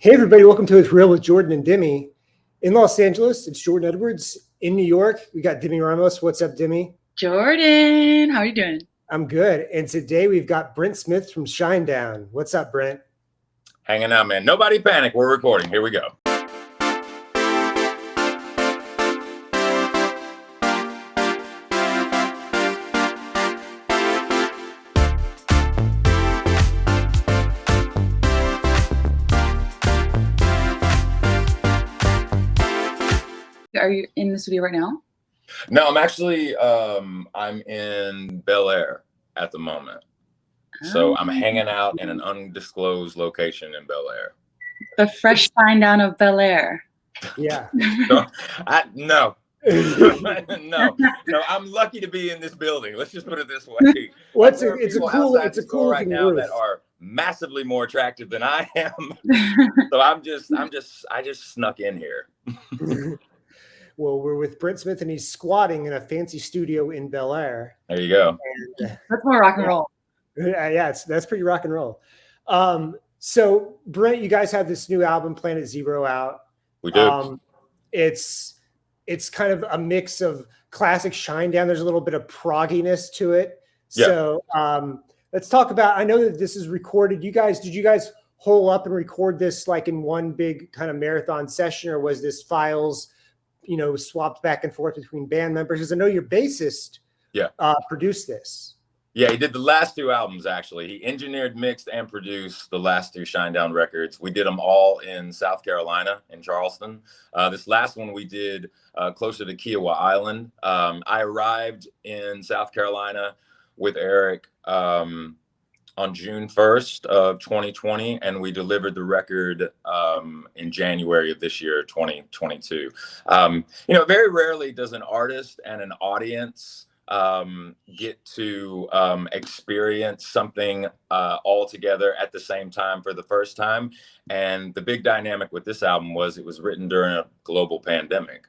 Hey, everybody, welcome to It's Real with Jordan and Demi. In Los Angeles, it's Jordan Edwards. In New York, we got Demi Ramos. What's up, Demi? Jordan, how are you doing? I'm good. And today we've got Brent Smith from Shinedown. What's up, Brent? Hanging out, man. Nobody panic. We're recording. Here we go. Are you in the studio right now? No, I'm actually um, I'm in Bel Air at the moment. So I'm Oh. hanging out in an undisclosed location in Bel Air. The fresh sign down of Bel Air. Yeah. No, I, no, no, no. I'm lucky to be in this building. Let's just put it this way. well, it's a, it's a cool, it's a cool right now roof. that are massively more attractive than I am. So I'm just, I'm just, I just snuck in here. Well, we're with Brent Smith and he's squatting in a fancy studio in Bel Air. There you go. And uh, That's more rock and roll. yeah, it's, that's pretty rock and roll. Um, so, Brent, you guys have this new album, Planet Zero, out. We do. Um, it's it's kind of a mix of classic Shinedown. There's a little bit of progginess to it. Yeah. So um, let's talk about. I know that this is recorded. You guys, did you guys hole up and record this like in one big kind of marathon session, or was this files, you know, swapped back and forth between band members? Because I know your bassist, Yeah. uh, produced this. Yeah, he did the last two albums actually. He engineered, mixed, and produced the last two Shinedown records. We did them all in South Carolina, in Charleston. Uh, this last one we did uh, closer to Kiawah Island. Um, I arrived in South Carolina with Eric um, on June 1st of 2020, and we delivered the record um, in January of this year, 2022. Um, you know, very rarely does an artist and an audience um, get to um, experience something uh, all together at the same time for the first time. And the big dynamic with this album was it was written during a global pandemic.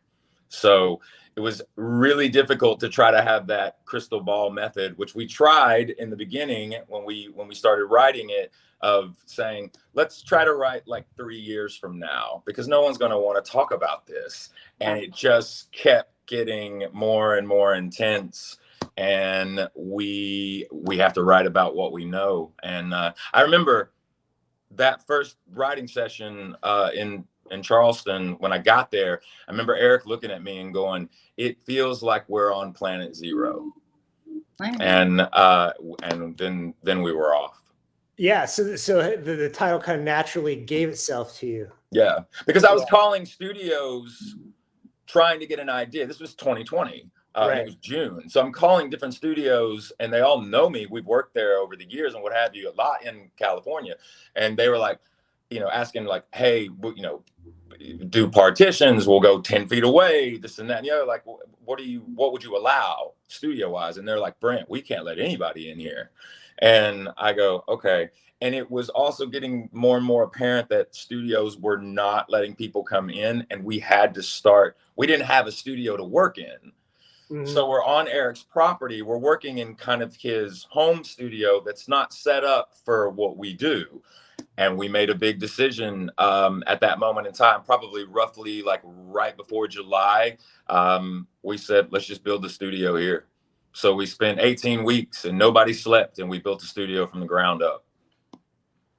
So it was really difficult to try to have that crystal ball method, which we tried in the beginning when we when we started writing it, of saying let's try to write like three years from now because no one's going to want to talk about this, and it just kept getting more and more intense and we we have to write about what we know. And uh, i remember that first writing session uh, in in charleston when i got there i remember eric looking at me and going it feels like we're on planet zero Nice. and uh and then then we were off Yeah. So so the, the title kind of naturally gave itself to you. yeah because i was Yeah. calling studios trying to get an idea this was 2020 uh, Right. it was June. So I'm calling different studios and they all know me. We've worked there over the years and what have you, a lot in California. And they were like, you know, asking like, hey, you know, do partitions, we'll go 10 feet away, this and that. And the other, like, what do you, what would you allow studio wise? And they're like, Brent, we can't let anybody in here. And I go, okay. And it was also getting more and more apparent that studios were not letting people come in and we had to start, we didn't have a studio to work in. Mhm. So we're on Eric's property. We're working in kind of his home studio that's not set up for what we do. And we made a big decision um, at that moment in time, probably roughly like right before July. Um, we said, let's just build the studio here. So we spent 18 weeks and nobody slept, and we built the studio from the ground up.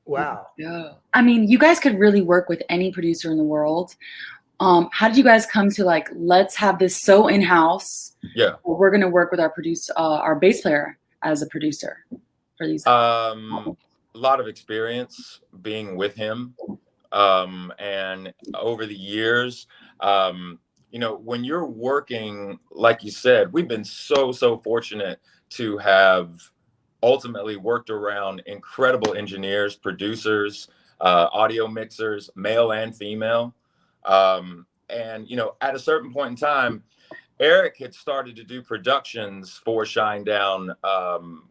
wow. Yeah. I mean, you guys could really work with any producer in the world. Um, how did you guys come to like, let's have this so in-house? Yeah. We're gonna work with our producer, uh, our bass player as a producer for these. Um, a lot of experience being with him. Um, and over the years, um, you know, when you're working, like you said, we've been so, so fortunate to have ultimately worked around incredible engineers, producers, uh, audio mixers, male and female. Um, and, you know, at a certain point in time, Eric had started to do productions for Shinedown um,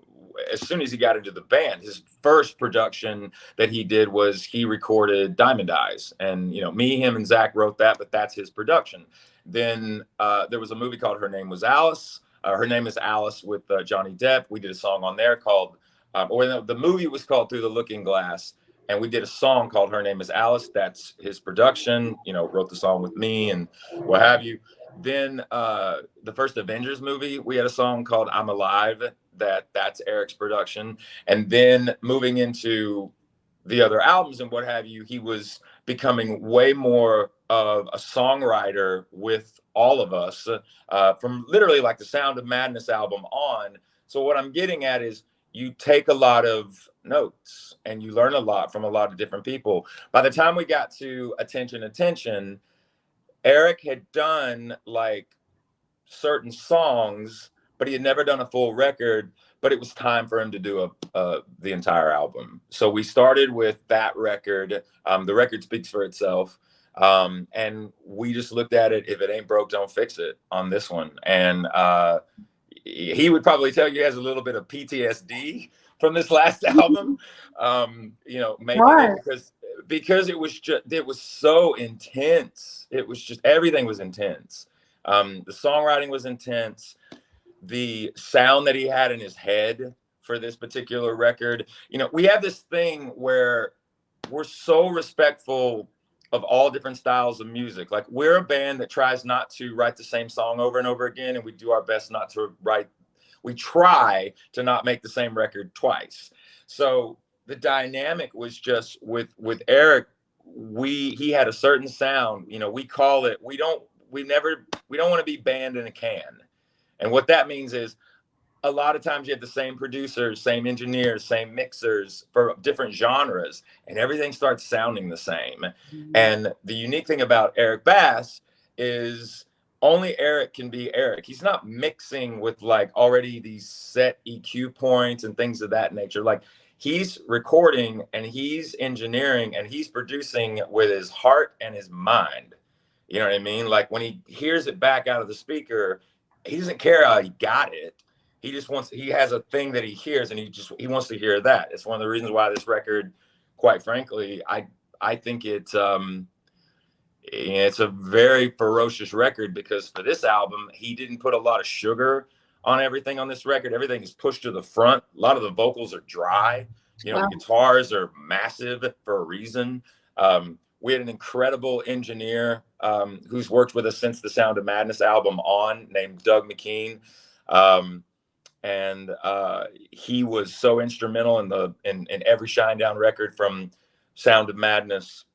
as soon as he got into the band. His first production that he did was he recorded Diamond Eyes, and you know, me, him, and Zach wrote that, but that's his production. Then uh, there was a movie called Her Name Was Alice. Uh, Her name is Alice with uh, Johnny Depp. We did a song on there called, um, or the, the movie was called Through the Looking Glass, and we did a song called Her Name is Alice. That's his production, you know, wrote the song with me and what have you. Then uh, the first Avengers movie, we had a song called I'm Alive, that that's Eric's production. And then moving into the other albums and what have you, he was becoming way more of a songwriter with all of us uh, from literally like the Sound of Madness album on. So what I'm getting at is you take a lot of notes and you learn a lot from a lot of different people. By the time we got to Attention Attention, Eric had done like certain songs, but he had never done a full record. But it was time for him to do a, the entire album. So we started with that record. Um, the record speaks for itself. Um, and we just looked at it. If it ain't broke, don't fix it on this one. And uh, he would probably tell you he has a little bit of PTSD from this last album. Um, you know, maybe Why? because because it was just it was so intense. It was just everything was intense. Um, the songwriting was intense. The sound that he had in his head for this particular record. You know, we have this thing where we're so respectful of all different styles of music. Like we're a band that tries not to write the same song over and over again, and we do our best not to write. We try to not make the same record twice. So the dynamic was just with with Eric. We he had a certain sound. You know, we call it. We don't. We never. We don't want to be banned in a can. And what that means is a lot of times you have the same producers, same engineers, same mixers for different genres, and everything starts sounding the same. Mm-hmm. And the unique thing about Eric Bass is only Eric can be Eric. He's not mixing with like already these set EQ points and things of that nature. Like he's recording and he's engineering and he's producing with his heart and his mind. You know what I mean? Like when he hears it back out of the speaker, he doesn't care how he got it. He just wants he has a thing that he hears and he just he wants to hear that. It's one of the reasons why this record quite frankly i i think it's um it's a very ferocious record because for this album he didn't put a lot of sugar on everything on this record. Everything is pushed to the front. A lot of the vocals are dry. You know wow. the guitars are massive for a reason. Um we had an incredible engineer um, who's worked with us since the Sound of Madness album on, named Doug McKean. Um, and uh, he was so instrumental in the in, in every Shinedown record from Sound of Madness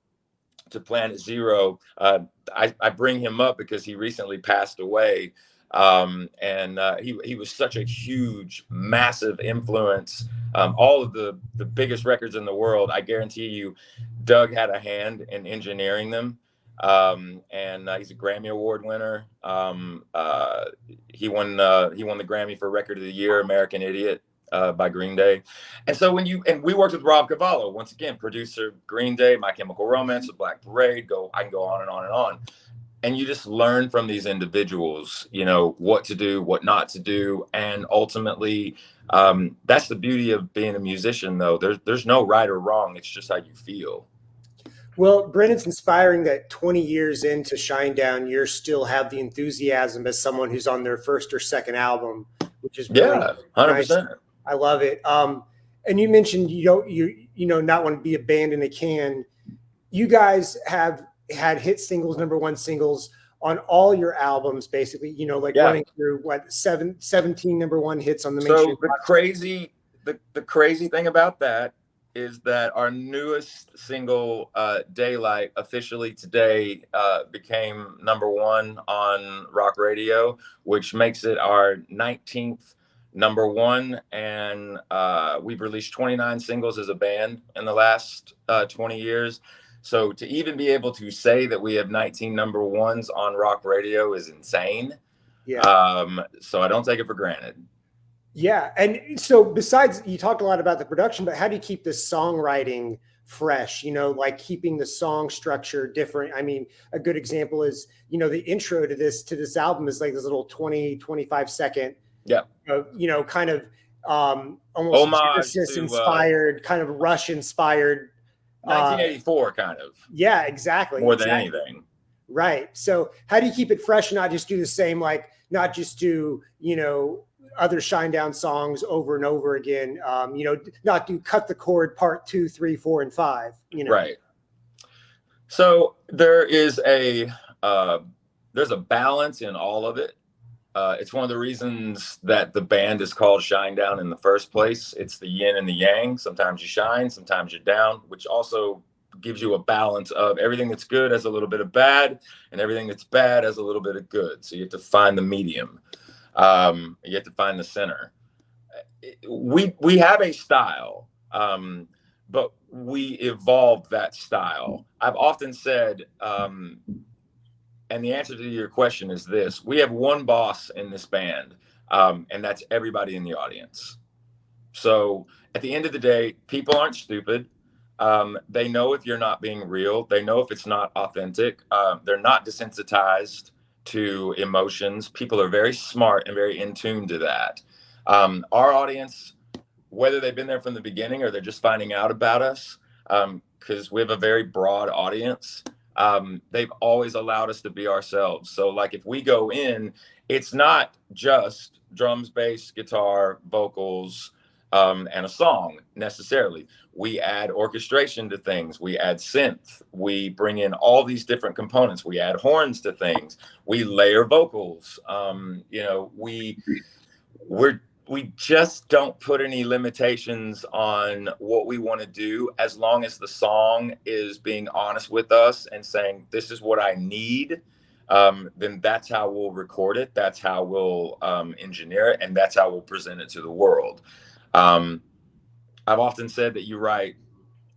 to Planet Zero. Uh, I, I bring him up because he recently passed away. Um, and uh, he, he was such a huge, massive influence. Um, all of the, the biggest records in the world, I guarantee you, Doug had a hand in engineering them um, and uh, he's a Grammy Award winner. Um, uh, he won uh, he won the Grammy for Record of the Year, American Idiot uh, by Green Day. And so when you and we worked with Rob Cavallo once again, producer Green Day, My Chemical Romance, The Black Parade. Go I can go on and on and on. And you just learn from these individuals, you know, what to do, what not to do, and ultimately, um, that's the beauty of being a musician. Though there's there's no right or wrong; it's just how you feel. Well, Brendan's inspiring that 20 years into Shinedown, you still have the enthusiasm as someone who's on their first or second album, which is really yeah, 100%. Nice. I love it. Um, and you mentioned you don't you you know not want to be a band in a can. You guys have had hit singles, number one singles on all your albums, basically. You know, like yeah. running through what seven, 17 number one hits on the main. So the crazy the the crazy thing about that is that our newest single, uh, Daylight, officially today uh, became number one on rock radio, which makes it our 19th number one. And uh, we've released 29 singles as a band in the last uh, 20 years. So to even be able to say that we have 19 number ones on rock radio is insane. Yeah. Um, so I don't take it for granted. Yeah. And so besides you talked a lot about the production, but how do you keep the songwriting fresh, you know, like keeping the song structure different? I mean, a good example is, you know, the intro to this to this album is like this little 20, 25 second, yeah, uh, you know, kind of um almost Genesis uh, inspired, uh, kind of rush inspired 1984 uh, kind of. Yeah, exactly. More exactly. than anything. Right. So how do you keep it fresh and not just do the same, like not just do, you know, other Shinedown songs over and over again. Um, you know, not do cut the cord part two, three, four, and five. You know, Right. So there is a uh, there's a balance in all of it. Uh, it's one of the reasons that the band is called Shine Down in the first place. It's the yin and the yang. Sometimes you shine, sometimes you're down, which also gives you a balance of everything that's good has a little bit of bad, and everything that's bad has a little bit of good. So you have to find the medium. Um, you have to find the center. We we have a style. Um, but we evolved that style. I've often said, um, and the answer to your question is this: we have one boss in this band, um, and that's everybody in the audience. So at the end of the day, people aren't stupid. Um, they know if you're not being real. They know if it's not authentic. Um, they're not desensitized to emotions. People are very smart and very in tune to that. Um, our audience whether they've been there from the beginning or they're just finding out about us, because um, we have a very broad audience. Um, they've always allowed us to be ourselves. So, like, if we go in, it's not just drums, bass, guitar, vocals, um, and a song necessarily. We add orchestration to things. We add synth. We bring in all these different components. We add horns to things. We layer vocals. Um, you know, we we're we just don't put any limitations on what we want to do as long as the song is being honest with us and saying this is what i need um, then that's how we'll record it that's how we'll um, engineer it and that's how we'll present it to the world. Um, i've often said that you write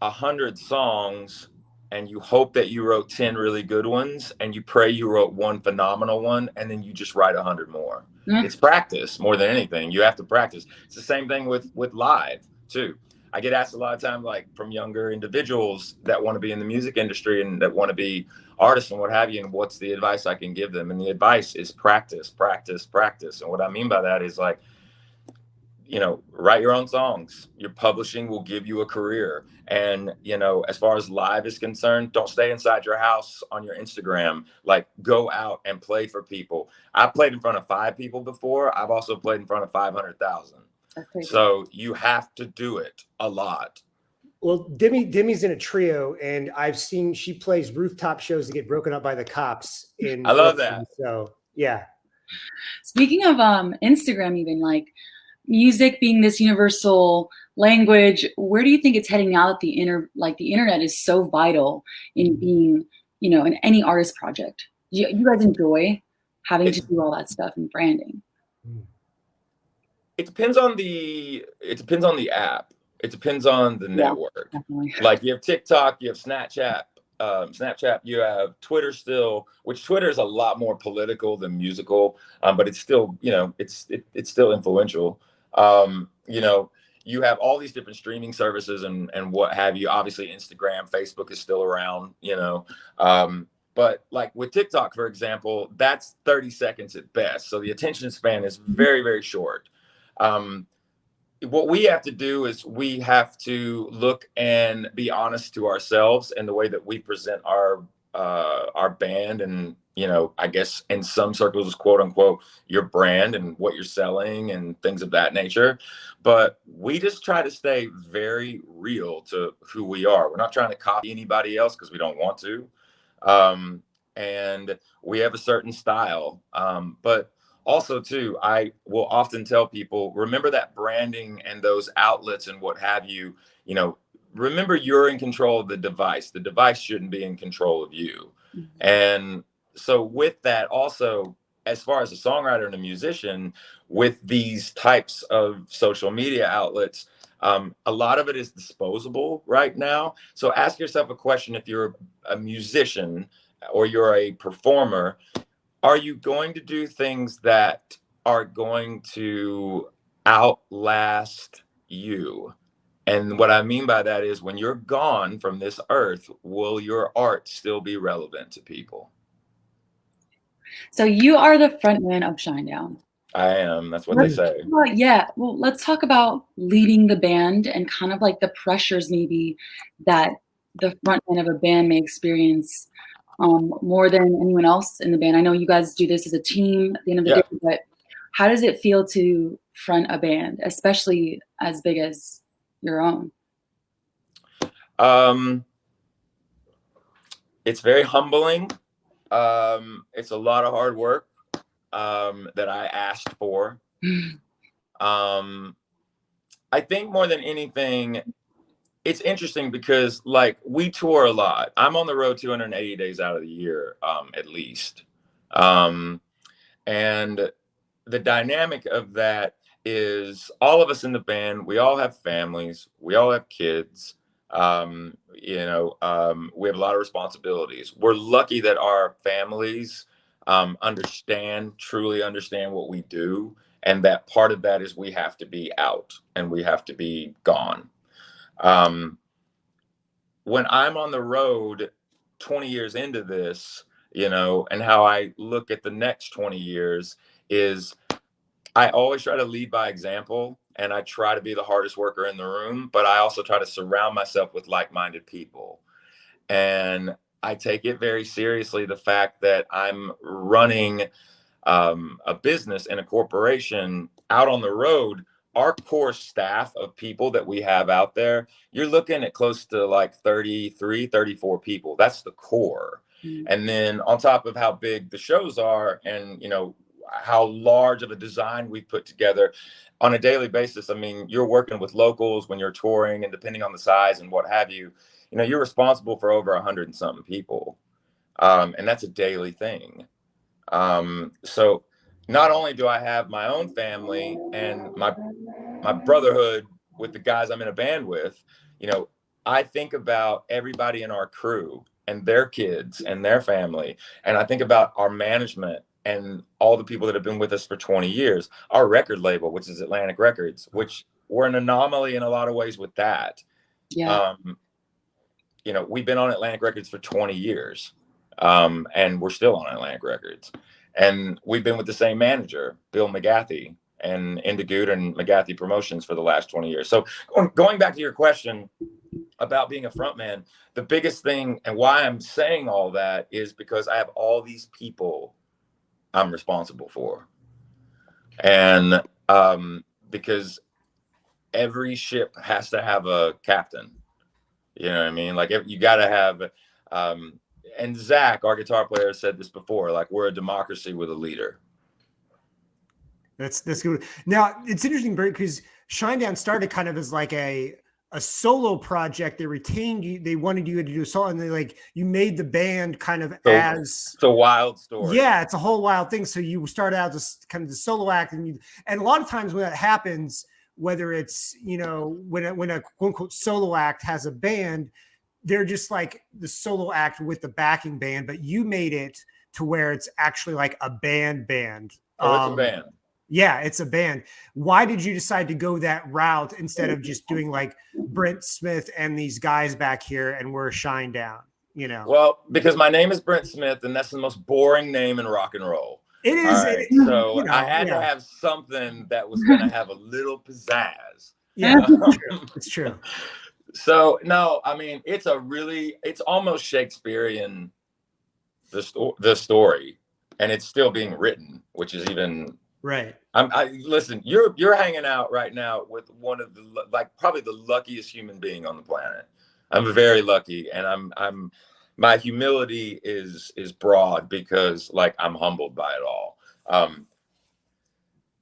a hundred songs and you hope that you wrote 10 really good ones and you pray you wrote one phenomenal one and then you just write a hundred more. Mm-hmm. it's practice more than anything. You have to practice. It's the same thing with with live too. I get asked a lot of times like from younger individuals that want to be in the music industry and that want to be artists and what have you and what's the advice i can give them? And the advice is practice practice practice. And what i mean by that is like you know write your own songs. Your publishing will give you a career. And you know as far as live is concerned don't stay inside your house on your instagram. Like go out and play for people. I've played in front of five people before. I've also played in front of 500000 so you have to do it a lot. Well demi demi's in a trio and i've seen she plays rooftop shows that get broken up by the cops in i love Brooklyn, that. so yeah. Speaking of um instagram even like music being this universal language where do you think it's heading now that the inter like the internet is so vital in being you know in any artist project? You, you guys enjoy having to do all that stuff and branding. It depends on the it depends on the app. It depends on the network. yeah, like you have tiktok you have snapchat um, Snapchat, you have Twitter still, which Twitter is a lot more political than musical, um, but it's still, you know, it's it, it's still influential um, you know, you have all these different streaming services and and what have you. Obviously, Instagram, Facebook is still around, you know. Um, but like with TikTok, for example, that's 30 seconds at best. So the attention span is very, very short. Um, what we have to do is we have to look and be honest to ourselves and the way that we present our uh, our band and you know i guess in some circles quote unquote your brand and what you're selling and things of that nature. But we just try to stay very real to who we are. We're not trying to copy anybody else because we don't want to. Um, and we have a certain style. Um, but also too i will often tell people remember that branding and those outlets and what have you you know remember you're in control of the device. The device shouldn't be in control of you. Mm-hmm. And so with that also as far as a songwriter and a musician with these types of social media outlets um, a lot of it is disposable right now so ask yourself a question if you're a musician or you're a performer are you going to do things that are going to outlast you and what I mean by that is when you're gone from this earth, will your art still be relevant to people? So you are the frontman of Shinedown. I am. That's what let's they say. About, yeah. Well, let's talk about leading the band and kind of like the pressures maybe that the frontman of a band may experience um, more than anyone else in the band. I know you guys do this as a team at the end of the yeah. day, but how does it feel to front a band, especially as big as your own? Um, it's very humbling. Um, it's a lot of hard work um, that I asked for. um, I think more than anything, it's interesting because like we tour a lot. I'm on the road 280 days out of the year, um, at least. Um, and the dynamic of that is all of us in the band, we all have families, we all have kids. Um, you know, um, we have a lot of responsibilities. We're lucky that our families um, understand, truly understand what we do. And that part of that is we have to be out and we have to be gone. Um, when I'm on the road 20 years into this, you know, and how I look at the next 20 years is I always try to lead by example and I try to be the hardest worker in the room, but I also try to surround myself with like minded people. And I take it very seriously the fact that I'm running um, a business and a corporation out on the road. Our core staff of people that we have out there, you're looking at close to like 33, 34 people. That's the core. Mm-hmm. And then on top of how big the shows are and, you know, how large of a design we put together on a daily basis. I mean, you're working with locals when you're touring and depending on the size and what have you, you know, you're responsible for over a hundred and something people. Um, and that's a daily thing. Um, so not only do I have my own family and my, my brotherhood with the guys I'm in a band with, you know, I think about everybody in our crew and their kids and their family. And I think about our management and all the people that have been with us for 20 years. Our record label, which is Atlantic Records, which we're an anomaly in a lot of ways with that. Yeah. Um, you know, we've been on Atlantic Records for 20 years, um, and we're still on Atlantic Records. And we've been with the same manager, Bill McGathy, and In De Goot and McGathy Promotions for the last 20 years. So going back to your question about being a frontman, the biggest thing and why I'm saying all that is because I have all these people I'm responsible for. And um, because every ship has to have a captain, you know what I mean? Like you got to have, um, and Zach, our guitar player, said this before. Like we're a democracy with a leader. That's that's good. Now it's interesting, because Shinedown started kind of as like a a solo project. They retained you. They wanted you to do a solo, and they like you made the band kind of so, as it's a wild story. Yeah, it's a whole wild thing. So you start out as kind of the solo act, and you and a lot of times when that happens, whether it's you know when a, when a quote unquote solo act has a band, they're just like the solo act with the backing band, but you made it to where it's actually like a band band. Oh, it's um, a band. Yeah, it's a band. Why did you decide to go that route instead of just doing like Brent Smith and these guys back here and we're Shinedown? You know. Well, because my name is Brent Smith, and that's the most boring name in rock and roll. It is. Right, it, so you know, I had yeah. to have something that was going to have a little pizzazz. Yeah, it's true. It's true. So no, I mean it's a really, it's almost Shakespearean, the story, the story, and it's still being written, which is even Right. I'm, I listen. You're you're hanging out right now with one of the like probably the luckiest human being on the planet. I'm very lucky, and I'm I'm my humility is is broad because like I'm humbled by it all. Um,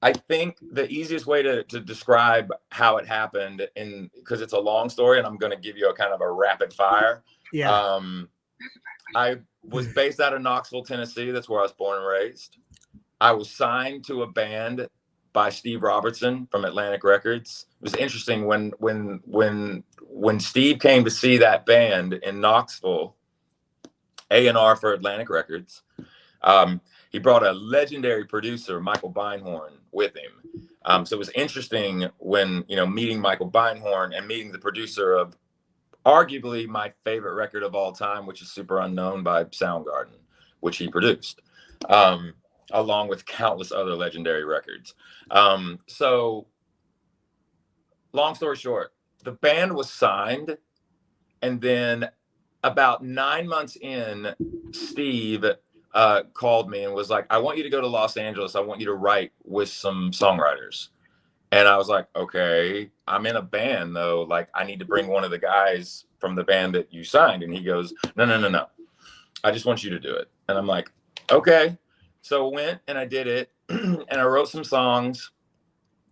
I think the easiest way to to describe how it happened, in because it's a long story, and I'm going to give you a kind of a rapid fire. Yeah. Um, I was based out of Knoxville, Tennessee. That's where I was born and raised. I was signed to a band by Steve Robertson from Atlantic Records. It was interesting when when when when Steve came to see that band in Knoxville, A and R for Atlantic Records. Um, he brought a legendary producer, Michael Beinhorn, with him. Um, so it was interesting when you know meeting Michael Beinhorn and meeting the producer of arguably my favorite record of all time, which is Superunknown by Soundgarden, which he produced. Um, along with countless other legendary records. Um, so, long story short, the band was signed, and then about nine months in, Steve uh, called me and was like, I want you to go to Los Angeles. I want you to write with some songwriters. And I was like, okay, I'm in a band though. Like, I need to bring one of the guys from the band that you signed. And he goes, no, no, no, no. I just want you to do it. And I'm like, okay. So I went and I did it. and I wrote some songs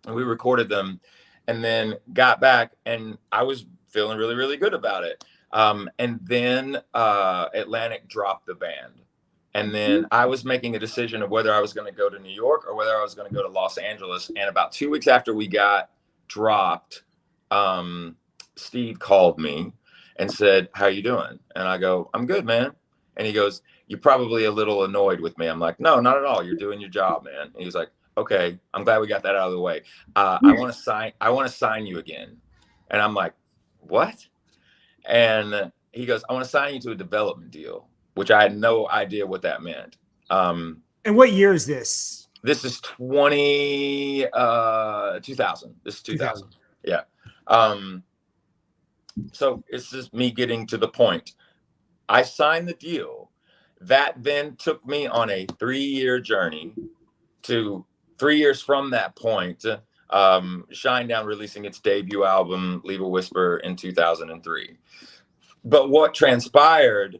and we recorded them and then got back and I was feeling really, really good about it. Um, and then uh, Atlantic dropped the band. And then mm-hmm. I was making a decision of whether I was going to go to New York or whether I was going to go to Los Angeles. And about two weeks after we got dropped, um, Steve called me and said, "How you doing?" And I go, "I'm good, man." And he goes, "You're probably a little annoyed with me." I'm like, "No, not at all. You're doing your job, man." And he's like, "Okay, I'm glad we got that out of the way. Uh, I want to sign. I want to sign you again." And I'm like, "What?" And he goes, "I want to sign you to a development deal." which I had no idea what that meant. Um, and what year is this? This is 20, uh, 2000. This is 2000. 2000. Yeah. Um, so it's just me getting to the point. I signed the deal. That then took me on a three year journey to three years from that point. Um, Shinedown releasing its debut album, Leave a Whisper, in 2003. But what transpired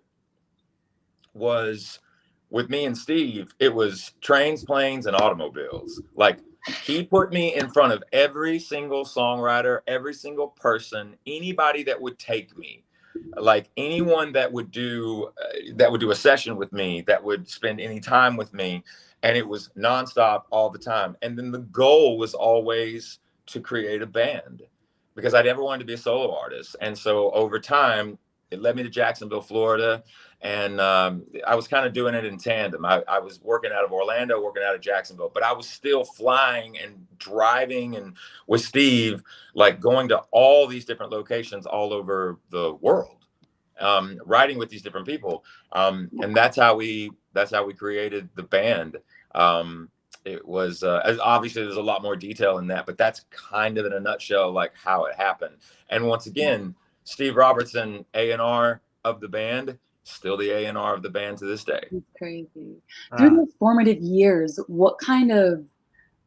was with me and Steve, it was trains, planes, and automobiles. Like he put me in front of every single songwriter, every single person, anybody that would take me, like anyone that would do uh, that would do a session with me, that would spend any time with me, and it was nonstop all the time. And then the goal was always to create a band because I never wanted to be a solo artist. And so over time, it led me to Jacksonville, Florida and um, I was kind of doing it in tandem. I, I, was working out of Orlando, working out of Jacksonville, but I was still flying and driving and with Steve, like going to all these different locations all over the world, um, riding with these different people, um, and that's how we that's how we created the band. Um, it was uh, obviously there's a lot more detail in that, but that's kind of in a nutshell like how it happened. And once again, Steve Robertson, A and R of the band still the A and R of the band to this day. It's crazy. Uh, Through the formative years, what kind of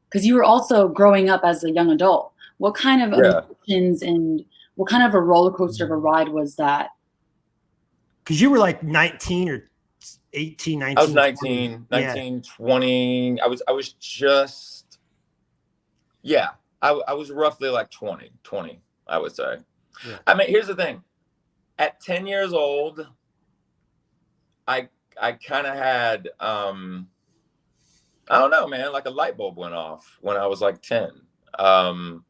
because you were also growing up as a young adult, what kind of yeah. emotions and what kind of a roller coaster of a ride was that? Because you were like 19 or 18, 19. I was 19, 19, yeah. 20. I was I was just yeah, I, I was roughly like 20, 20, I would say. Yeah. I mean, here's the thing. At 10 years old, I I kind of had um I don't know, man, like a light bulb went off when I was like 10. Um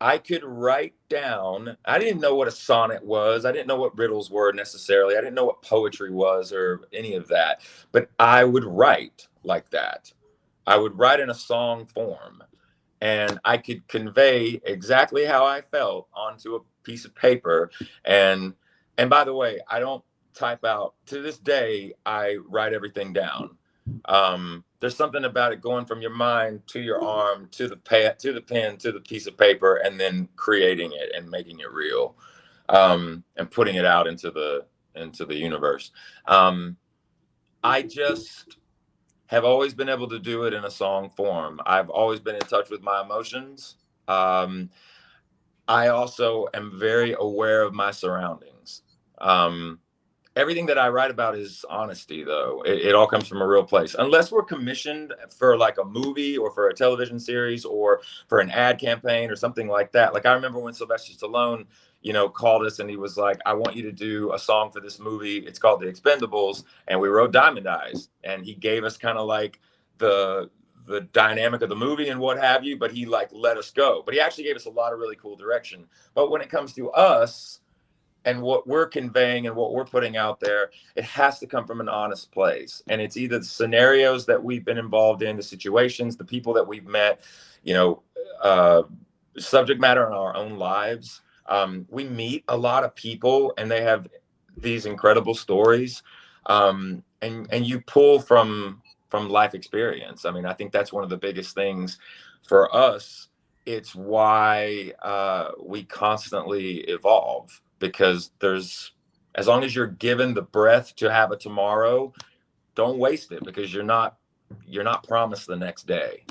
I could write down, I didn't know what a sonnet was. I didn't know what riddles were necessarily. I didn't know what poetry was or any of that, but I would write like that. I would write in a song form and I could convey exactly how I felt onto a piece of paper and and by the way, I don't type out. To this day, I write everything down. Um, there's something about it going from your mind to your arm to the pad to the pen to the piece of paper and then creating it and making it real um, and putting it out into the into the universe. Um, I just have always been able to do it in a song form. I've always been in touch with my emotions. Um, I also am very aware of my surroundings. Um, everything that I write about is honesty, though. It, it, all comes from a real place. Unless we're commissioned for like a movie or for a television series or for an ad campaign or something like that. Like I remember when Sylvester Stallone, you know, called us and he was like, "I want you to do a song for this movie. It's called The Expendables," and we wrote Diamond Eyes, and he gave us kind of like the the dynamic of the movie and what have you but he like let us go but he actually gave us a lot of really cool direction but when it comes to us and what we're conveying and what we're putting out there, it has to come from an honest place. And it's either the scenarios that we've been involved in, the situations, the people that we've met, you know, uh, subject matter in our own lives. Um, we meet a lot of people and they have these incredible stories. Um, and, and you pull from, from life experience. I mean, I think that's one of the biggest things for us. It's why uh, we constantly evolve because there's as long as you're given the breath to have a tomorrow don't waste it because you're not you're not promised the next day.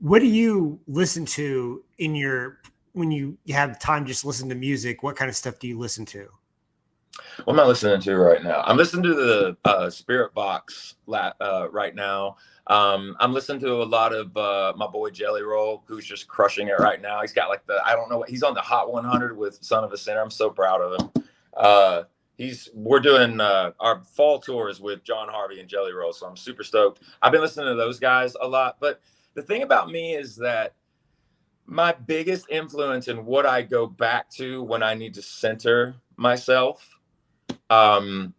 What do you listen to in your when you have time just listen to music? What kind of stuff do you listen to? What am I listening to right now? I'm listening to the uh, Spiritbox uh, right now. Um, I'm listening to a lot of uh, my boy Jelly Roll, who's just crushing it right now. He's got like the I don't know what he's on the Hot 100 with Son of a Sinner. I'm so proud of him. Uh, he's we're doing uh, our fall tours with John Harvey and Jelly Roll, so I'm super stoked. I've been listening to those guys a lot, but the thing about me is that my biggest influence in what I go back to when I need to center myself um,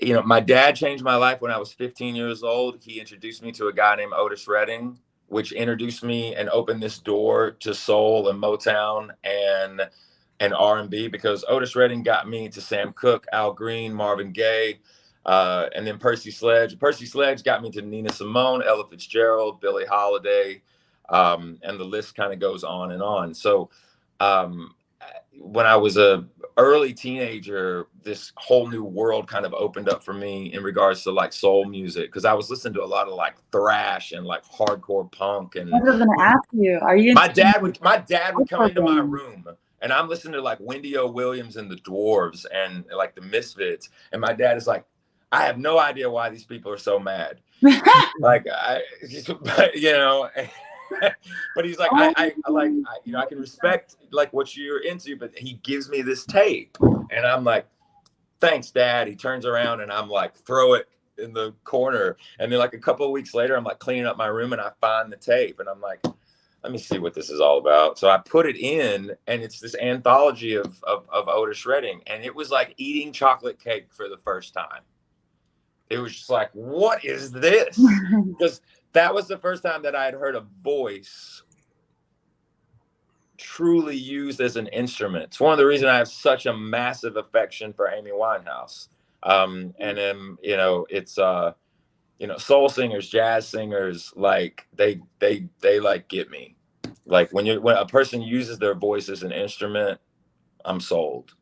you know, my dad changed my life when I was 15 years old. He introduced me to a guy named Otis Redding, which introduced me and opened this door to soul and Motown and and R&B because Otis Redding got me to Sam Cooke, Al Green, Marvin Gaye, uh, and then Percy Sledge. Percy Sledge got me to Nina Simone, Ella Fitzgerald, Billie Holiday, um, and the list kind of goes on and on. So um, when I was a early teenager, this whole new world kind of opened up for me in regards to like soul music because I was listening to a lot of like thrash and like hardcore punk. And I was going to ask you, are you? My dad would my dad would come into my room and I'm listening to like Wendy O. Williams and the Dwarves and like the Misfits, and my dad is like, I have no idea why these people are so mad. like I, you know. but he's like, I, I, I like, I, you know, I can respect like what you're into, but he gives me this tape, and I'm like, thanks, Dad. He turns around and I'm like, throw it in the corner, and then like a couple of weeks later, I'm like cleaning up my room and I find the tape, and I'm like, let me see what this is all about. So I put it in, and it's this anthology of of, of Otis Redding, and it was like eating chocolate cake for the first time. It was just like, what is this? Because that was the first time that I had heard a voice truly used as an instrument. It's one of the reasons I have such a massive affection for Amy Winehouse. Um, and then, you know, it's, uh, you know, soul singers, jazz singers, like they, they, they like get me. Like when you, when a person uses their voice as an instrument, I'm sold.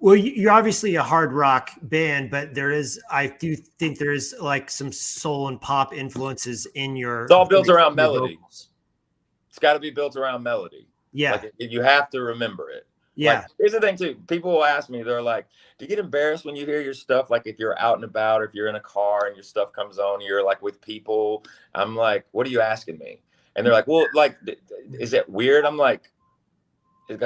Well, you're obviously a hard rock band, but there is, I do think there is like some soul and pop influences in your. It's all built around melody. Vocals. It's got to be built around melody. Yeah. Like, you have to remember it. Yeah. Like, here's the thing too. People will ask me, they're like, do you get embarrassed when you hear your stuff? Like if you're out and about, or if you're in a car and your stuff comes on, you're like with people. I'm like, what are you asking me? And they're like, well, like, is it weird? I'm like,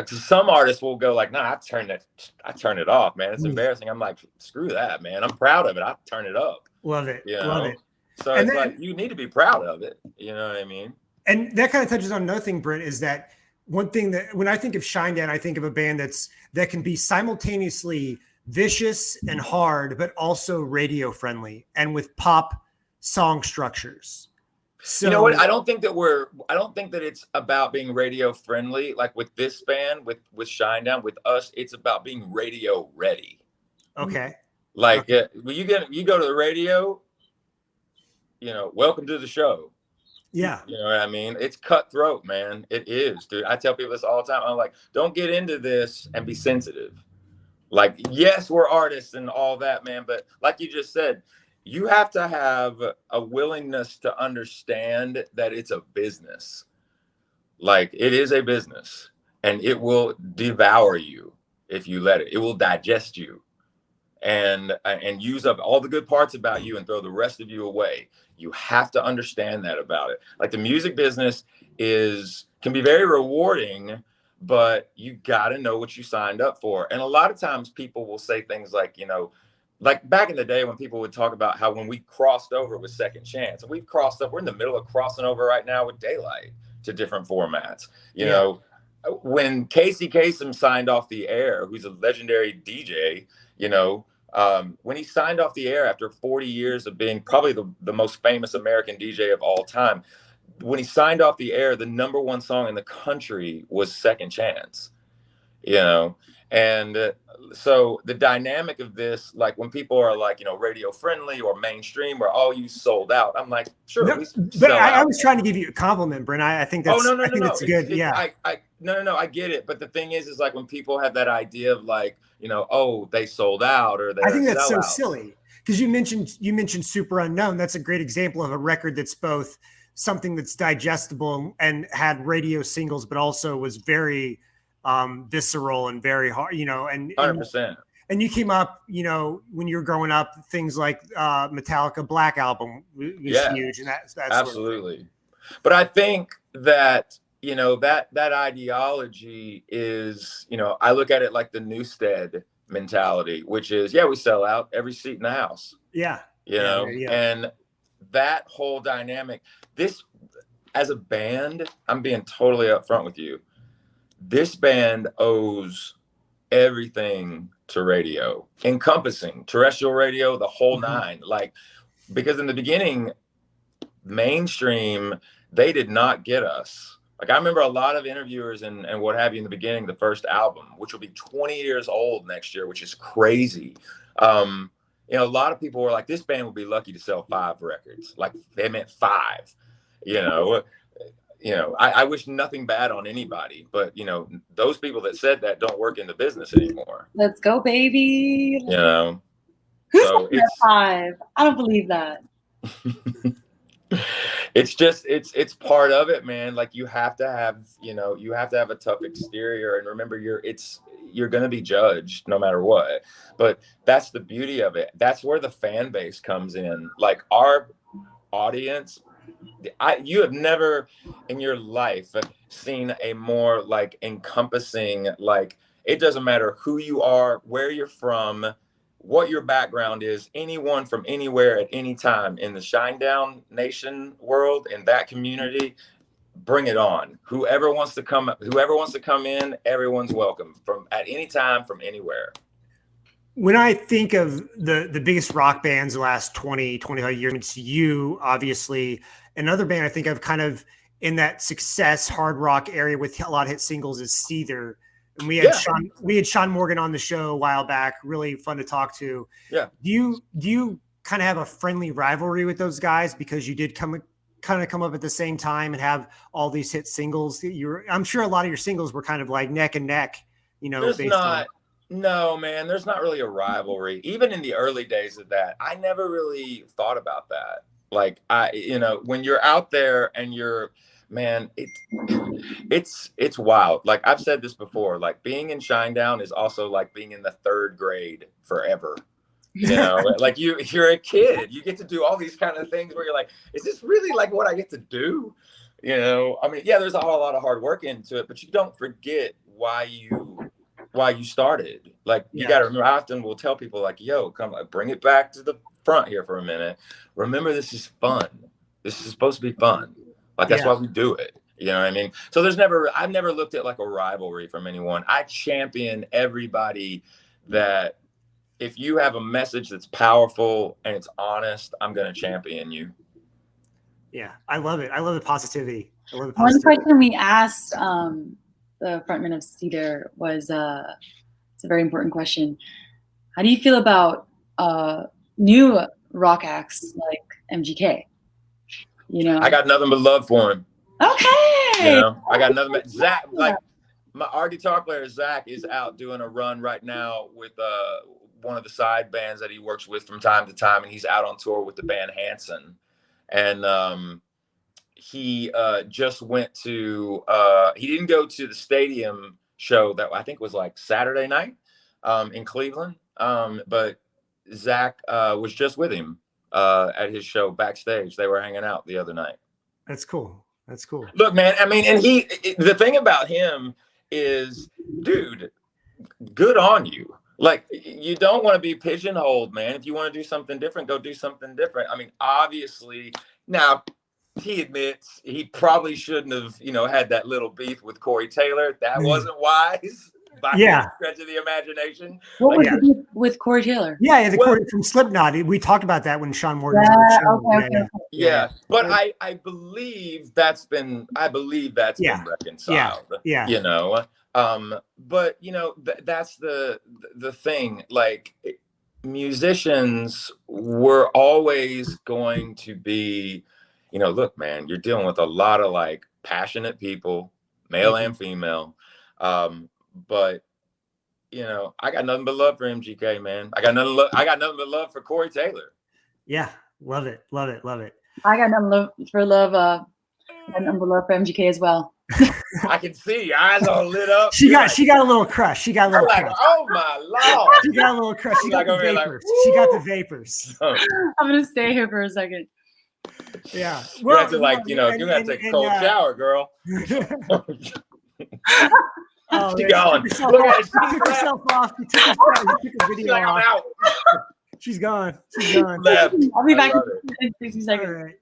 some artists will go like, "No, nah, I turn it, I turn it off, man. It's mm. embarrassing." I'm like, "Screw that, man. I'm proud of it. I turn it up." Love it. You know? Love it. So and it's then, like you need to be proud of it. You know what I mean? And that kind of touches on another thing, Brent, is that one thing that when I think of Shinedown, I think of a band that's that can be simultaneously vicious and hard, but also radio friendly and with pop song structures. So you know what? I don't think that we're. I don't think that it's about being radio friendly. Like with this band, with with Shinedown, with us, it's about being radio ready. Okay. Like okay. Uh, when you get you go to the radio, you know, welcome to the show. Yeah. You know what I mean? It's cutthroat, man. It is, dude. I tell people this all the time. I'm like, don't get into this and be sensitive. Like, yes, we're artists and all that, man. But like you just said, you have to have a willingness to understand that it's a business. Like it is a business and it will devour you if you let it. It will digest you and uh, and use up all the good parts about you and throw the rest of you away. You have to understand that about it. Like the music business is can be very rewarding, but you got to know what you signed up for. And a lot of times people will say things like, you know, like back in the day when people would talk about how when we crossed over with second chance and we've crossed up we're in the middle of crossing over right now with daylight to different formats you yeah. know when casey kasem signed off the air who's a legendary dj you know um, when he signed off the air after 40 years of being probably the, the most famous american dj of all time when he signed off the air the number one song in the country was second chance you know, and uh, so the dynamic of this, like when people are like, you know, radio friendly or mainstream or oh, you sold out. I'm like, sure. No, but I, I, was trying to give you a compliment, Brent. I, I think that's, oh, no, no, I think no, that's good. It's, yeah. I, I, no, no, no, I get it. But the thing is, is like when people have that idea of like, you know, oh, they sold out or they I think that's so silly. Because you mentioned you mentioned superunknown That's a great example of a record that's both something that's digestible and had radio singles, but also was very um, visceral and very hard, you know, and, percent. And you came up, you know, when you were growing up, things like uh, Metallica Black Album was yeah, huge, and that, that's absolutely. Sort of but I think that you know that that ideology is, you know, I look at it like the Newsted mentality, which is, yeah, we sell out every seat in the house. Yeah. You yeah, know, yeah. and that whole dynamic. This, as a band, I'm being totally upfront with you this band owes everything to radio, encompassing terrestrial radio, the whole mm-hmm. nine. Like, because in the beginning, mainstream, they did not get us. Like, I remember a lot of interviewers and, and what have you in the beginning, the first album, which will be 20 years old next year, which is crazy. Um, you know, a lot of people were like, this band would be lucky to sell five records. Like, they meant five, you know you know, I, I, wish nothing bad on anybody, but you know, those people that said that don't work in the business anymore. Let's go, baby. You know, who's so five? I don't believe that. it's just it's it's part of it, man. Like you have to have, you know, you have to have a tough exterior, and remember, you're it's you're going to be judged no matter what. But that's the beauty of it. That's where the fan base comes in. Like our audience I you have never in your life seen a more like encompassing like it doesn't matter who you are, where you're from, what your background is, anyone from anywhere at any time in the Shinedown Nation world in that community, bring it on. Whoever wants to come, whoever wants to come in, everyone's welcome from at any time from anywhere when I think of the the biggest rock bands the last 20, 25 years, it's you, obviously. Another band I think I've kind of in that success hard rock area with a lot of hit singles is Seether. And we had yeah. Shaun we had Shaun Morgan on the show a while back, really fun to talk to. Yeah. Do you do you kind of have a friendly rivalry with those guys because you did come kind of come up at the same time and have all these hit singles? You're I'm sure a lot of your singles were kind of like neck and neck, you know, There's not on- no, man, there's not really a rivalry. Even in the early days of that, I never really thought about that. Like I, you know, when you're out there and you're man, it it's it's wild. Like I've said this before, like being in Shinedown is also like being in the third grade forever. You know, like you you're a kid. You get to do all these kind of things where you're like, is this really like what I get to do? You know, I mean, yeah, there's a whole lot of hard work into it, but you don't forget why you why you started. Like you yeah. got to remember. I often will tell people like, "Yo, come, like, bring it back to the front here for a minute. Remember, this is fun. This is supposed to be fun. Like that's yeah. why we do it. You know what I mean? So there's never. I've never looked at like a rivalry from anyone. I champion everybody that. If you have a message that's powerful and it's honest, I'm going to champion you. Yeah, I love it. I love the positivity. I love the positivity. One question we asked um, the frontman of Seether, was uh, it's a very important question. How do you feel about uh, new rock acts like MGK? You know, I got nothing but love for him. Okay. You know, I got nothing but Zach. Like my our guitar player Zach is out doing a run right now with uh one of the side bands that he works with from time to time, and he's out on tour with the band Hanson. And um, he uh, just went to uh, he didn't go to the stadium show that I think was like Saturday night um, in Cleveland, um, but Zach uh, was just with him uh, at his show backstage. They were hanging out the other night. That's cool. That's cool. Look, man. I mean, and he the thing about him is, dude, good on you. Like you don't want to be pigeonholed, man. If you want to do something different, go do something different. I mean, obviously, now he admits he probably shouldn't have, you know, had that little beef with Corey Taylor. That mm. wasn't wise. By yeah, stretch of the imagination. What like, was yeah. with Corey Taylor? Yeah, yeah the well, Corey from Slipknot. We talked about that when Shaun Morgan. Yeah, okay, okay. yeah, yeah, but I I believe that's been I believe that's yeah. been reconciled. Yeah, you know. Um, but you know, th- that's the the thing. Like musicians were always going to be, you know, look, man, you're dealing with a lot of like passionate people, male Mhm. and female. Um, but you know, I got nothing but love for MGK, man. I got nothing. Lo- I got nothing but love for Corey Taylor. Yeah, love it, love it, love it. I got nothing love for love. Uh, I got nothing but love for MGK as well. I can see your eyes all lit up. She You're got like- she got a little crush. She got a I'm little like, crush. oh my lord. She got a little crush. She got Like the over here, like, vapors. She got the vapors. I'm gonna stay here for a second. Yeah. you have to like, you know, and- you have to take a cold uh, shower, girl. Oh, She yeah, gone. She took herself Look off. at She her. took herself off. She took, herself, she took a She's video like, I'm off. out. She's gone. She's gone. Left. I'll be back in 60 seconds. right.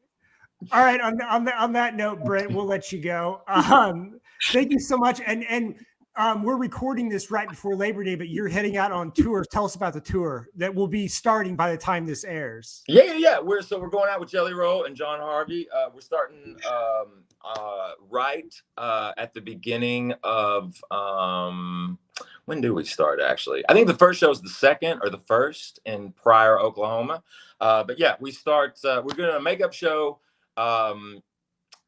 All right. On, on, that, on that note, Brent, we'll let you go. Um, thank you so much. And and um, we're recording this right before Labor Day, but you're heading out on tour. Tell us about the tour that will be starting by the time this airs. Yeah, yeah, yeah. We're so we're going out with Jelly Roll and John Harvey. Uh, we're starting um, uh, right uh, at the beginning of um, when do we start? Actually, I think the first show is the second or the first in Pryor, Oklahoma. Uh, but yeah, we start. Uh, we're doing a makeup show um,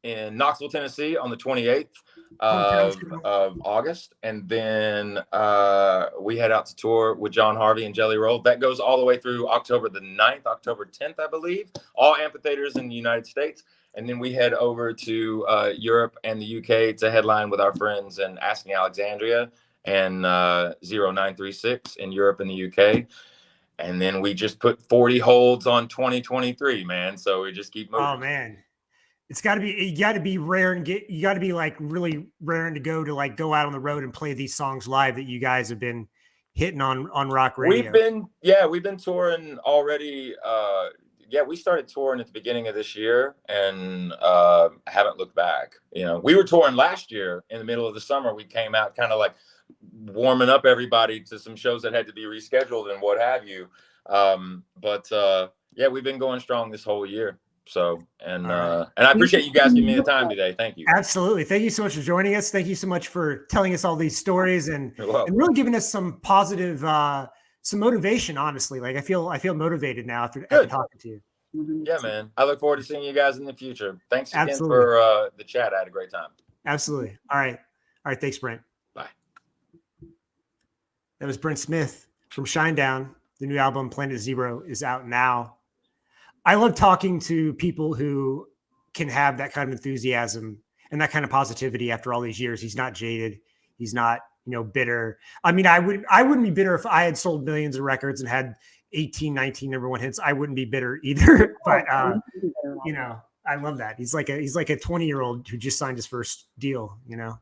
in Knoxville, Tennessee, on the 28th of, of August, and then uh, we head out to tour with John Harvey and Jelly Roll. That goes all the way through October the 9th, October 10th, I believe. All amphitheaters in the United States, and then we head over to uh, Europe and the UK to headline with our friends in Asking Alexandria and uh, Zero 9:36 in Europe and the UK. And then we just put 40 holds on 2023, man. So we just keep moving. Oh man, it's got to be you got to be rare and get you got to be like really raring to go to like go out on the road and play these songs live that you guys have been hitting on on rock radio. We've been, yeah, we've been touring already. Uh, yeah, we started touring at the beginning of this year and uh, haven't looked back. You know, we were touring last year in the middle of the summer. We came out kind of like warming up everybody to some shows that had to be rescheduled and what have you. Um, but uh, yeah, we've been going strong this whole year. So, and All right. uh, and I appreciate you guys giving me the time today. Thank you. Absolutely. Thank you so much for joining us. Thank you so much for telling us all these stories and and really giving us some positive uh some motivation honestly like i feel i feel motivated now after, after talking to you Mhm. Yeah, man. I look forward to seeing you guys in the future. Thanks again Absolutely. for uh, the chat. I had a great time. absolutely all right all right thanks brent Bye. that was brent smith from shinedown the new album planet zero is out now i love talking to people who can have that kind of enthusiasm and that kind of positivity after all these years. He's not jaded. He's not you know bitter. I mean i would i wouldn't be bitter if i had sold millions of records and had 18 19 number one hits. I wouldn't be bitter either but uh you know i love that. He's like a he's like a 20 year old who just signed his first deal you know?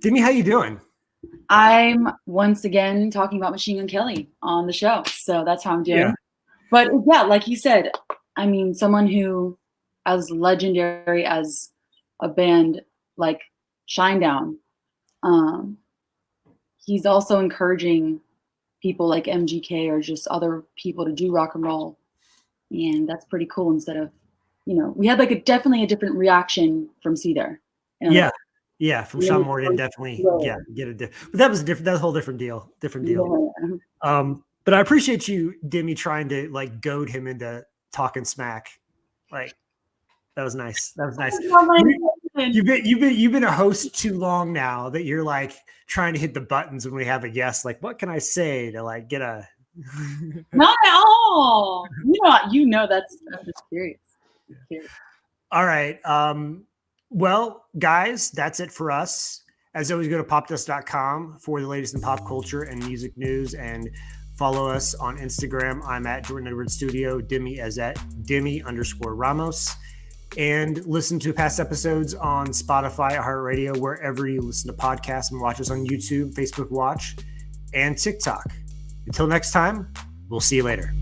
Demi, how you doing? I'm once again talking about Machine Gun Kelly on the show. So that's how I'm doing. Yeah. But yeah, like you said, I mean, someone who as legendary as a band like Shinedown, um, he's also encouraging people like MGK or just other people to do rock and roll. And that's pretty cool instead of, you know, we had like a definitely a different reaction from Seether. you know, yeah yeah from shaun morgan definitely yeah. get a diff- but that was a different that's a whole different deal different deal yeah. um but i appreciate you demi trying to like goad him into talking smack like that was nice that was nice You've been you've been you've been a host too long now that you're like trying to hit the buttons when we have a guest. Like, what can I say to like get a? Not at all. You know, you know that's I'm just curious. Curious. All right. Um, well, guys, that's it for us. As always, go to popdust.com for the latest in pop culture and music news and follow us on Instagram. I'm at Jordan Edwards Studio. Demi is at Demi underscore Ramos. And listen to past episodes on Spotify, iHeartRadio, wherever you listen to podcasts and watch us on YouTube, Facebook Watch, and TikTok. Until next time, we'll see you later.